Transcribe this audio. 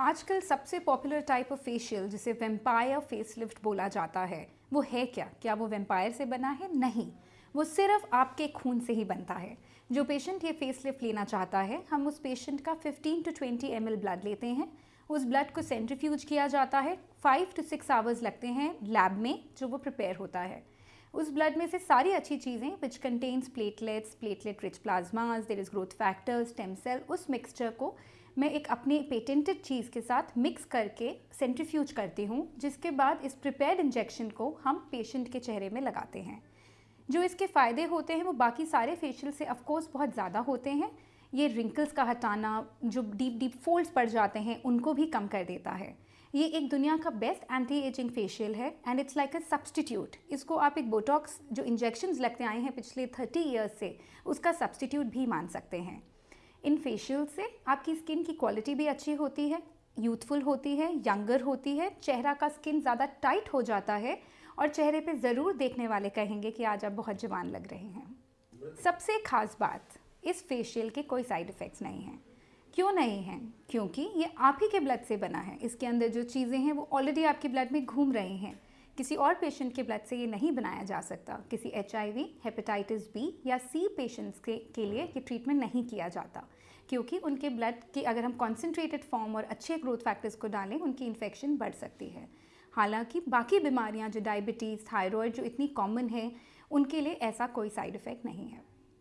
आजकल सबसे popular type of facial जिसे वेम्पायर फेसलिफ्ट बोला जाता है, वो है क्या? क्या वो वेम्पायर से बना है? नहीं। वो सिर्फ़ आपके खून से ही बनता है। जो पेशेंट ये फेसलिफ्ट लेना चाहता है, हम उस पेशेंट का 15 टू 20 एमएल ब्लड लेते हैं। उस ब्लड को सेंट्रीफ्यूज किया जाता है। फाइव टू सिक्स आवर्स लगते हैं लैब में, जो वो प्रिपेयर होता है। उस ब्लड में से सारी अच्छी चीज़ें which contains platelets platelet rich plasmas there is growth factors stem cell उस मिक्सचर को मैं एक अपने पेटेंटेड चीज़ के साथ मिक्स करके सेंट्रीफ्यूज करती हूँ, जिसके बाद इस प्रिपेयर्ड इंजेक्शन को हम पेशेंट के चेहरे में लगाते हैं। जो इसके फ़ायदे होते हैं, वो बाकी सारे फेशियल से ऑफकोर्स बहुत ज़्यादा होते हैं। ये रिंकल्स का हटाना, जो डीप डीप फोल्ड्स पड़ जाते हैं, उनको भी कम कर देता है। ये एक दुनिया का बेस्ट एंटी एजिंग फेशियल है and it's like a substitute इसको आप एक बोटॉक्स जो इंजेक्शन लगते आए हैं पिछले थर्टी ईयर्स से, उसका सब्सटीट्यूट भी मान सकते हैं। इन फेशियल से आपकी स्किन की क्वालिटी भी अच्छी होती है यूथफुल होती है यंगर होती है, चेहरा का स्किन ज़्यादा टाइट हो जाता है, और चेहरे पे ज़रूर देखने वाले कहेंगे कि आज आप बहुत जवान लग रहे हैं। सबसे खास बात, इस फेशियल के कोई साइड इफ़ेक्ट्स नहीं हैं। क्यों नहीं हैं? क्योंकि ये आप ही के ब्लड से बना है। इसके अंदर जो चीज़ें हैं वो ऑलरेडी आपके ब्लड में घूम रही हैं। किसी और पेशेंट के ब्लड से ये नहीं बनाया जा सकता। किसी एचआईवी हेपेटाइटिस बी या सी पेशेंट्स के, के लिए ये ट्रीटमेंट नहीं किया जाता। क्योंकि उनके ब्लड की अगर हम कॉन्सेंट्रेटेड फॉर्म और अच्छे ग्रोथ फैक्टर्स को डालें उनकी इन्फेक्शन बढ़ सकती है। हालाँकि बाकी बीमारियाँ जो डायबिटीज़ थायराइड जो इतनी कॉमन है उनके लिए ऐसा कोई साइड इफ़ेक्ट नहीं है।